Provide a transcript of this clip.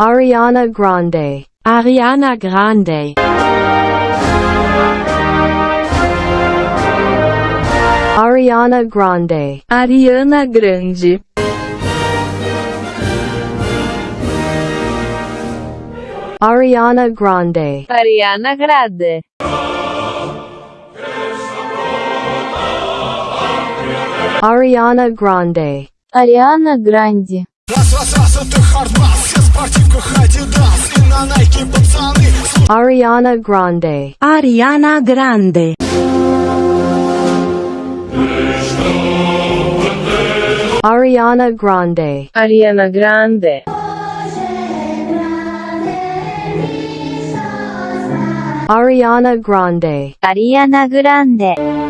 Ariana Grande. Ariana Grande. Ariana Grande. Ariana Grande. Ariana Grande. Ariana Grande. Ariana Grande. Ariana Grande. Ariana Grande. Ariana Grande. Ariana Grande. Ariana Grande. Ariana Grande. Ariana Grande.